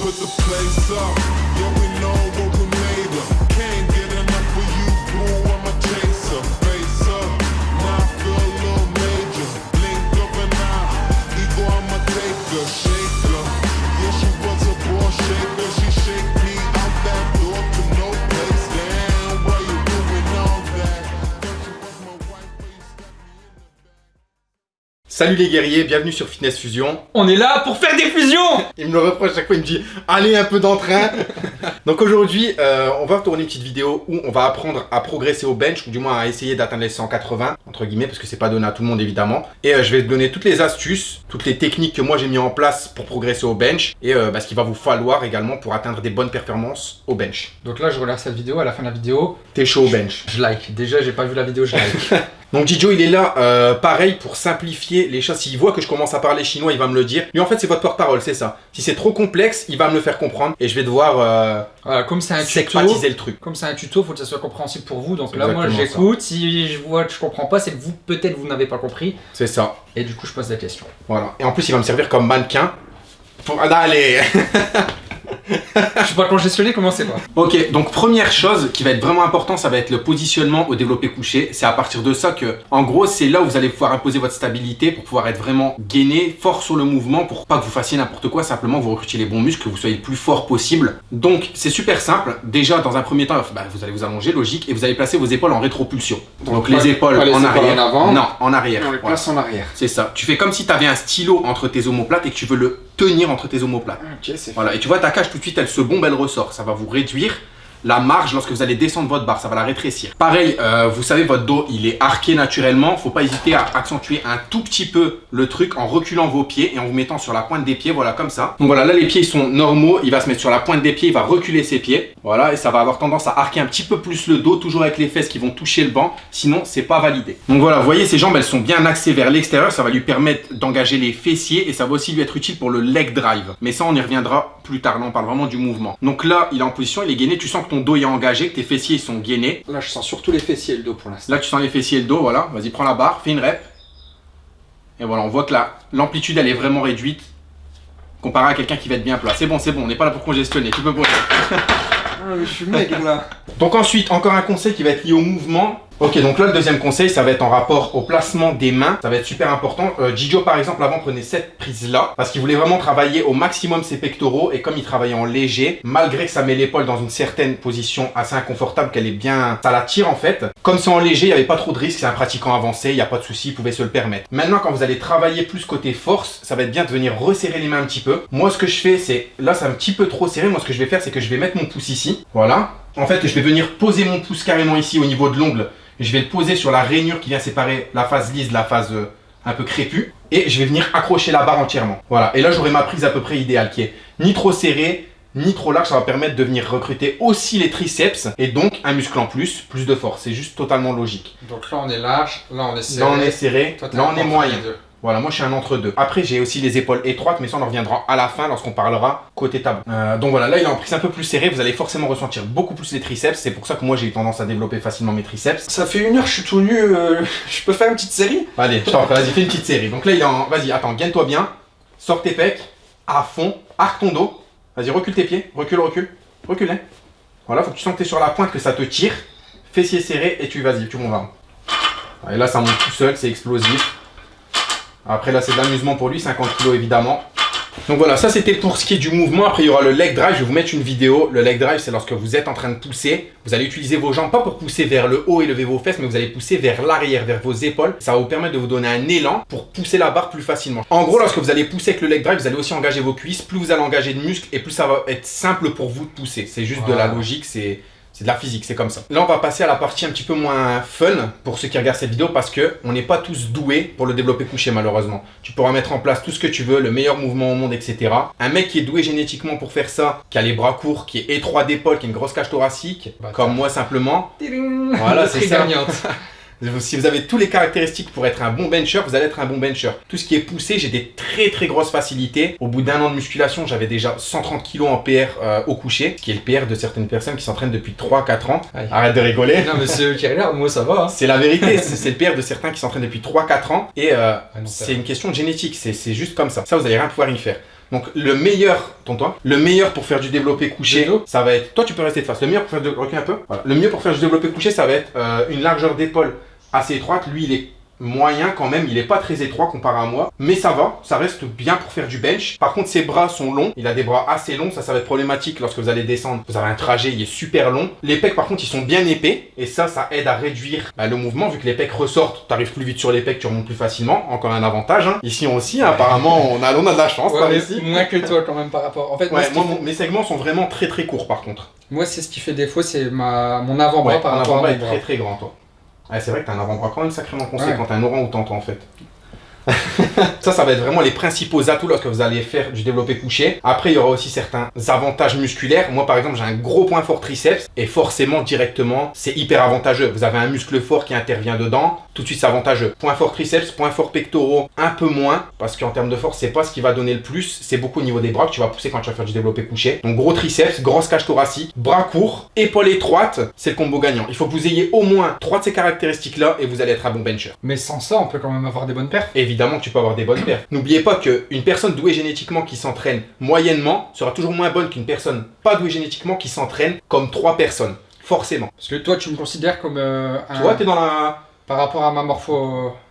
put the place up. Yeah, we know Salut les guerriers, bienvenue sur Fitness Fusion. On est là pour faire des fusions Il me le reproche chaque fois, il me dit allez un peu d'entrain. Donc aujourd'hui, euh, on va tourner une petite vidéo où on va apprendre à progresser au bench, ou du moins à essayer d'atteindre les 180, entre guillemets, parce que c'est pas donné à tout le monde évidemment. Et euh, je vais te donner toutes les astuces, toutes les techniques que moi j'ai mis en place pour progresser au bench, et euh, bah, ce qu'il va vous falloir également pour atteindre des bonnes performances au bench. Donc là, je regarde cette vidéo, à la fin de la vidéo, T'es chaud au bench. je like. Déjà, j'ai pas vu la vidéo, je like. Donc Jijo il est là euh, pareil pour simplifier les choses. S'il voit que je commence à parler chinois, il va me le dire. Lui en fait c'est votre porte-parole, c'est ça. Si c'est trop complexe, il va me le faire comprendre et je vais devoir euh, voilà, comme c'est un tuto, le truc. comme c'est un tuto, faut que ça soit compréhensible pour vous. Donc là, moi, j'écoute. Si je vois que je comprends pas, c'est que vous, peut-être, vous n'avez pas compris. C'est ça. Et du coup, je pose la question. Voilà. Et en plus il va me servir comme mannequin. Pour... Ah, allez je suis pas congestionné, comment c'est pas Ok, donc première chose qui va être vraiment important, ça va être le positionnement au développé couché. C'est à partir de ça que, en gros, c'est là où vous allez pouvoir imposer votre stabilité pour pouvoir être vraiment gainé, fort sur le mouvement, pour pas que vous fassiez n'importe quoi, simplement vous recrutiez les bons muscles, que vous soyez le plus fort possible. Donc c'est super simple. Déjà, dans un premier temps, bah, vous allez vous allonger, logique, et vous allez placer vos épaules en rétropulsion. Donc, Donc, les épaules pas les en épaules arrière. en avant. Non, en arrière. on les Voilà. place en arrière. C'est ça. Tu fais comme si tu avais un stylo entre tes omoplates et que tu veux le tenir entre tes omoplates. Voilà, et tu vois ta cage tout de suite elle se bombe, elle ressort. Ça va vous réduire la marge lorsque vous allez descendre votre barre, ça va la rétrécir. Pareil, euh, vous savez votre dos il est arqué naturellement, faut pas hésiter à accentuer un tout petit peu le truc en reculant vos pieds et en vous mettant sur la pointe des pieds, voilà comme ça. Donc voilà, là les pieds ils sont normaux, il va se mettre sur la pointe des pieds, il va reculer ses pieds. Voilà, et ça va avoir tendance à arquer un petit peu plus le dos, toujours avec les fesses qui vont toucher le banc, sinon c'est pas validé. Donc voilà, vous voyez ses jambes elles sont bien axées vers l'extérieur, ça va lui permettre d'engager les fessiers et ça va aussi lui être utile pour le leg drive. Mais ça on y reviendra plus tard, là on parle vraiment du mouvement. Donc là il est en position, il est gainé, tu sens que ton dos est engagé, que tes fessiers ils sont gainés. Là, je sens surtout les fessiers et le dos pour l'instant. Là tu sens les fessiers et le dos, voilà, vas-y prends la barre, fais une rep. Et voilà, on voit que la- l'amplitude elle est vraiment réduite comparé à quelqu'un qui va être bien plat. C'est bon, c'est bon, on n'est pas là pour congestionner, tu peux poser. Ah, je suis mec là. Donc ensuite, encore un conseil qui va être lié au mouvement. Ok, donc là, le deuxième conseil, ça va être en rapport au placement des mains. Ça va être super important. Euh, Gijo, par exemple, avant, prenait cette prise-là parce qu'il voulait vraiment travailler au maximum ses pectoraux. Et comme il travaillait en léger, malgré que ça met l'épaule dans une certaine position assez inconfortable, qu'elle est bien... Ça la tire, en fait. Comme c'est en léger, il n'y avait pas trop de risque. C'est un pratiquant avancé, il n'y a pas de souci, il pouvait se le permettre. Maintenant, quand vous allez travailler plus côté force, ça va être bien de venir resserrer les mains un petit peu. Moi, ce que je fais, c'est... Là, c'est un petit peu trop serré. Moi, ce que je vais faire, c'est que je vais mettre mon pouce ici. Voilà. En fait, je vais venir poser mon pouce carrément ici au niveau de l'ongle. Je vais le poser sur la rainure qui vient séparer la phase lisse de la phase euh, un peu crépue. Et je vais venir accrocher la barre entièrement. Voilà. Et là, j'aurai ma prise à peu près idéale qui est ni trop serrée, ni trop large. Ça va permettre de venir recruter aussi les triceps et donc un muscle en plus, plus de force. C'est juste totalement logique. Donc là, on est large, là, on est serré. Là, on est serré. Toi, Là, on est moyen. Voilà, moi je suis un entre-deux. Après, j'ai aussi les épaules étroites, mais ça on en reviendra à la fin lorsqu'on parlera côté tabou. Euh, donc voilà, là il est en prise un peu plus serré, vous allez forcément ressentir beaucoup plus les triceps. C'est pour ça que moi j'ai eu tendance à développer facilement mes triceps. Ça fait une heure, je suis tout nu. euh, je peux faire une petite série? Allez, je t'en prie, vas-y, fais une petite série. Donc là il est en. Vas-y, attends, gaine-toi bien. Sors tes pecs, à fond, arc ton dos. Vas-y, recule tes pieds, recule, recule, recule. hein. Voilà, faut que tu sens que tu es sur la pointe, que ça te tire. Fessiers serrés et tu vas-y, tu montes. Et là ça monte tout seul, c'est explosif. Après là c'est de l'amusement pour lui, 50 kg évidemment. Donc voilà, ça c'était pour ce qui est du mouvement. Après il y aura le leg drive, je vais vous mettre une vidéo. Le leg drive c'est lorsque vous êtes en train de pousser. Vous allez utiliser vos jambes, pas pour pousser vers le haut et lever vos fesses, mais vous allez pousser vers l'arrière, vers vos épaules. Ça va vous permettre de vous donner un élan pour pousser la barre plus facilement. En gros, lorsque vous allez pousser avec le leg drive, vous allez aussi engager vos cuisses. Plus vous allez engager de muscles et plus ça va être simple pour vous de pousser. C'est juste de la logique, c'est... C'est de la physique, c'est comme ça. Là, on va passer à la partie un petit peu moins fun pour ceux qui regardent cette vidéo parce que on n'est pas tous doués pour le développer couché malheureusement. Tu pourras mettre en place tout ce que tu veux, le meilleur mouvement au monde, etc. Un mec qui est doué génétiquement pour faire ça, qui a les bras courts, qui est étroit d'épaule, qui a une grosse cage thoracique, Bah, comme moi simplement. Voilà, Voilà, c'est ça. Si vous avez tous les caractéristiques pour être un bon bencher, vous allez être un bon bencher. Tout ce qui est poussé, j'ai des très très grosses facilités. Au bout d'un an de musculation, j'avais déjà 130 kg en PR euh, au coucher, ce qui est le PR de certaines personnes qui s'entraînent depuis 3-4 ans. Arrête de rigoler. non, mais c'est qui moi ça va. hein. C'est la vérité, c'est le PR de certains qui s'entraînent depuis 3-4 ans et euh, Ah c'est une question de génétique, c'est juste comme ça. Ça, vous allez rien pouvoir y faire. Donc le meilleur, tonton, le meilleur pour faire du développé couché, ça va être. Toi, tu peux rester de face. Le meilleur pour faire du recule un peu. Voilà. Le mieux pour faire du développé couché, ça va être euh, une largeur d'épaule assez étroite. Lui, il est moyen quand même, il est pas très étroit comparé à moi, mais ça va, ça reste bien pour faire du bench. Par contre, ses bras sont longs, il a des bras assez longs, ça, ça va être problématique lorsque vous allez descendre. Vous avez un trajet, il est super long. Les pecs, par contre, ils sont bien épais, et ça, ça aide à réduire bah, le mouvement, vu que les pecs ressortent, tu arrives plus vite sur les pecs, tu remontes plus facilement. Encore un avantage. hein. Ici aussi, apparemment, on a, on a de la chance Ouais, par ici. moins que toi quand même par rapport. En fait, Ouais, moi, fait- mon- mes segments sont vraiment très très courts par contre. moi, c'est ce qui fait défaut, c'est ma... mon avant-bras par rapport à avant-bras mon est bras. très très grand, toi. Ouais, c'est vrai que t'as un avant-bras quand même sacrément conséquent Ouais. quand t'as un orang-outan, en fait. Ça, ça va être vraiment les principaux atouts lorsque vous allez faire du développé couché. Après, il y aura aussi certains avantages musculaires. Moi, par exemple, j'ai un gros point fort triceps et forcément, directement, c'est hyper avantageux. Vous avez un muscle fort qui intervient dedans, tout de suite, c'est avantageux. Point fort triceps, point fort pectoraux, un peu moins parce qu'en termes de force, c'est pas ce qui va donner le plus. C'est beaucoup au niveau des bras que tu vas pousser quand tu vas faire du développé couché. Donc, gros triceps, grosse cage thoracique, bras courts, épaules étroites, c'est le combo gagnant. Il faut que vous ayez au moins trois de ces caractéristiques-là et vous allez être un bon bencher. Mais sans ça, on peut quand même avoir des bonnes perfs. Évidemment que tu peux avoir des bonnes perfs. N'oubliez pas qu'une personne douée génétiquement qui s'entraîne moyennement sera toujours moins bonne qu'une personne pas douée génétiquement qui s'entraîne comme trois personnes. Forcément. Parce que toi, tu me considères comme euh, un... Toi, t'es dans la. Par rapport à ma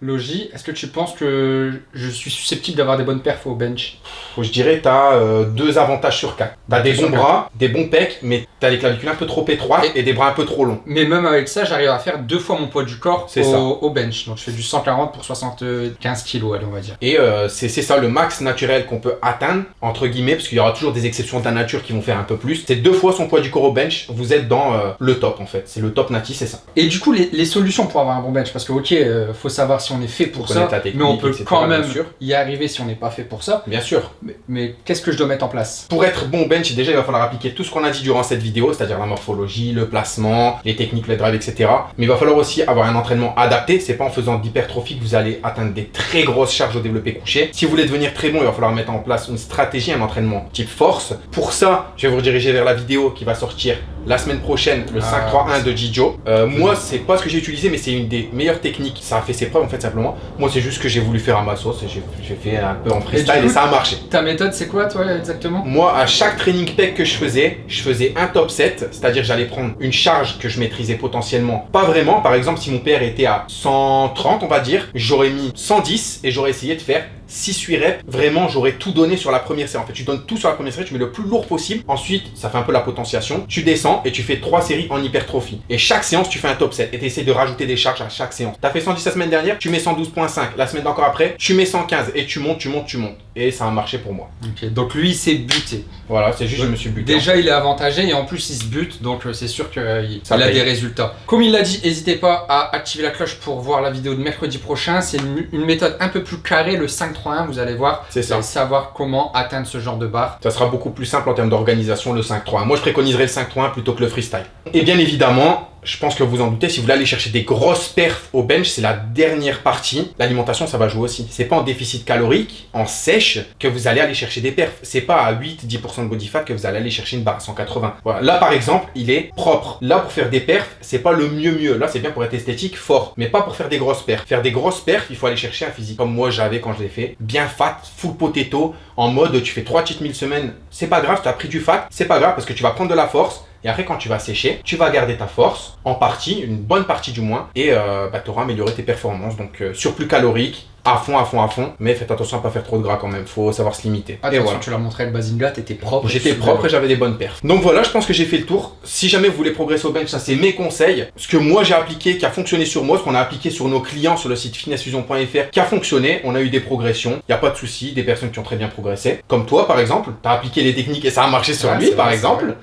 morphologie, est-ce que tu penses que je suis susceptible d'avoir des bonnes perfs au bench? Je dirais t'as euh, deux avantages sur quatre. T'as des Sur bons bras, des bons pecs, mais t'as les clavicules un peu trop étroites et des bras un peu trop longs. Mais même avec ça, j'arrive à faire deux fois mon poids du corps au, ça. au bench. Donc je fais du 140 pour 75 kilos, allez, on va dire. Et euh, c'est ça le max naturel qu'on peut atteindre, entre guillemets, parce qu'il y aura toujours des exceptions de la nature qui vont faire un peu plus. C'est deux fois son poids du corps au bench, vous êtes dans euh, le top en fait. C'est le top nati, c'est ça. Et du coup, les, les solutions pour avoir un bon bench, parce que ok, faut savoir si on est fait pour ça, mais on peut etc., quand même y arriver si on n'est pas fait pour ça. Bien sûr. Mais, mais qu'est-ce que je dois mettre en place? Pour être bon bench, déjà il va falloir appliquer tout ce qu'on a dit durant cette vidéo, c'est-à-dire la morphologie, le placement, les techniques, les drives, etc. Mais il va falloir aussi avoir un entraînement adapté. C'est pas en faisant de l'hypertrophie que vous allez atteindre des très grosses charges au développé couché. Si vous voulez devenir très bon, il va falloir mettre en place une stratégie, un entraînement type force. Pour ça, je vais vous rediriger vers la vidéo qui va sortir la semaine prochaine, le Ah, 5-3-1 de Jijo. Euh, moi, c'est pas ce que j'ai utilisé, mais c'est une des meilleures techniques. Ça a fait ses preuves en fait simplement. Moi, c'est juste que j'ai voulu faire à ma sauce et j'ai fait un peu en freestyle et, coup, ça a marché. Ta méthode, c'est quoi, toi, exactement? Moi, à chaque training pec que je faisais, je faisais un top set, c'est-à-dire j'allais prendre une charge que je maîtrisais potentiellement pas vraiment. Par exemple, si mon père était à 130, on va dire, j'aurais mis 110 et j'aurais essayé de faire 6-8 reps. Vraiment, j'aurais tout donné sur la première série. En fait, tu donnes tout sur la première série, tu mets le plus lourd possible. Ensuite, ça fait un peu la potentiation. Tu descends et tu fais 3 séries en hypertrophie. Et chaque séance, tu fais un top set et tu essaies de rajouter des charges à chaque séance. T'as fait 110 la semaine dernière, tu mets 112.5. La semaine d'encore après, tu mets 115 et tu montes, tu montes, tu montes. Et ça a marché pour moi. Donc lui, il s'est buté. Voilà, c'est juste, je me suis buté. Déjà, il est avantagé et en plus, il se bute, donc euh, c'est sûr qu'il Ça a paye. des résultats. Comme il l'a dit, n'hésitez pas à activer la cloche pour voir la vidéo de mercredi prochain. C'est une, une méthode un peu plus carrée, le 5-3-1, vous allez voir. C'est ça. savoir comment atteindre ce genre de barre. Ça sera beaucoup plus simple en termes d'organisation le 5-3-1. Moi, je préconiserais le 5-3-1 plutôt que le freestyle. Et bien évidemment, je pense que vous en doutez, si vous voulez aller chercher des grosses perfs au bench, c'est la dernière partie. L'alimentation, ça va jouer aussi. C'est pas en déficit calorique, en sèche, que vous allez aller chercher des perfs. C'est pas à 8-10% de body fat que vous allez aller chercher une barre à 180. Voilà. Là, par exemple, il est propre. Là, pour faire des perfs, c'est pas le mieux mieux. Là, c'est bien pour être esthétique, fort. Mais pas pour faire des grosses perfs. Faire des grosses perfs, il faut aller chercher un physique comme moi j'avais quand je l'ai fait. Bien fat, full potato, en mode tu fais 3 cheat meals semaine. C'est pas grave, tu as pris du fat. C'est pas grave parce que tu vas prendre de la force. Et après, quand tu vas sécher, tu vas garder ta force, en partie, une bonne partie du moins, et euh, bah, tu auras amélioré tes performances. Donc, euh, surplus calorique, à fond, à fond, à fond. Mais faites attention à pas faire trop de gras quand même, faut savoir se limiter. et Attention, voilà. tu l'as montré le Bazinga, t'étais propre. J'étais propre et j'avais des bonnes perfs. Donc voilà, je pense que j'ai fait le tour. Si jamais vous voulez progresser au bench, ça c'est mes conseils. Ce que moi j'ai appliqué, qui a fonctionné sur moi, ce qu'on a appliqué sur nos clients sur le site fitnessfusion.fr, qui a fonctionné. On a eu des progressions. Il n'y a pas de souci, des personnes qui ont très bien progressé. Comme toi par exemple, tu as appliqué les techniques et ça a marché sur Ouais, lui par vrai, exemple.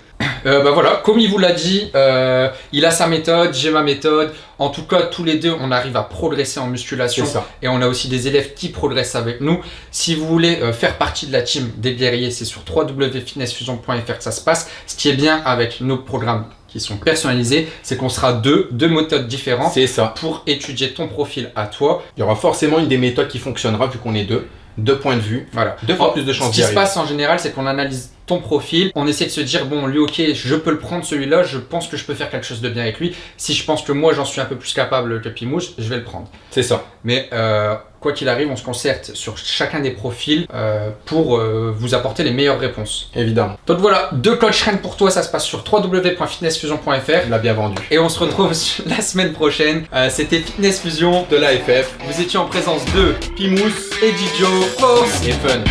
Euh, bah voilà, comme il vous l'a dit, euh, il a sa méthode, j'ai ma méthode. En tout cas, tous les deux, on arrive à progresser en musculation. C'est ça. Et on a aussi des élèves qui progressent avec nous. Si vous voulez euh, faire partie de la team des guerriers, c'est sur www.fitnessfusion.fr que ça se passe. Ce qui est bien avec nos programmes qui sont personnalisés, c'est qu'on sera deux, deux méthodes différentes ça. pour étudier ton profil à toi. Il y aura forcément une des méthodes qui fonctionnera vu qu'on est deux. Deux points de vue. Voilà. Deux fois Oh, plus de chances Ce qui se passe en général, c'est qu'on analyse ton profil, on essaie de se dire, bon, lui, ok, je peux le prendre celui-là, je pense que je peux faire quelque chose de bien avec lui. Si je pense que moi, j'en suis un peu plus capable que Pimouche, je vais le prendre. C'est ça. Mais euh, quoi qu'il arrive, on se concerte sur chacun des profils euh, pour euh, vous apporter les meilleures réponses. Évidemment. Donc voilà, deux coachs Rennes pour toi, ça se passe sur www.fitnessfusion.fr. Il l'a bien vendu. Et on se retrouve la semaine prochaine. Euh, C'était Fitness Fusion. De l'AFF, Vous étiez en présence de Pimous Eddie Joe, Force et Fun.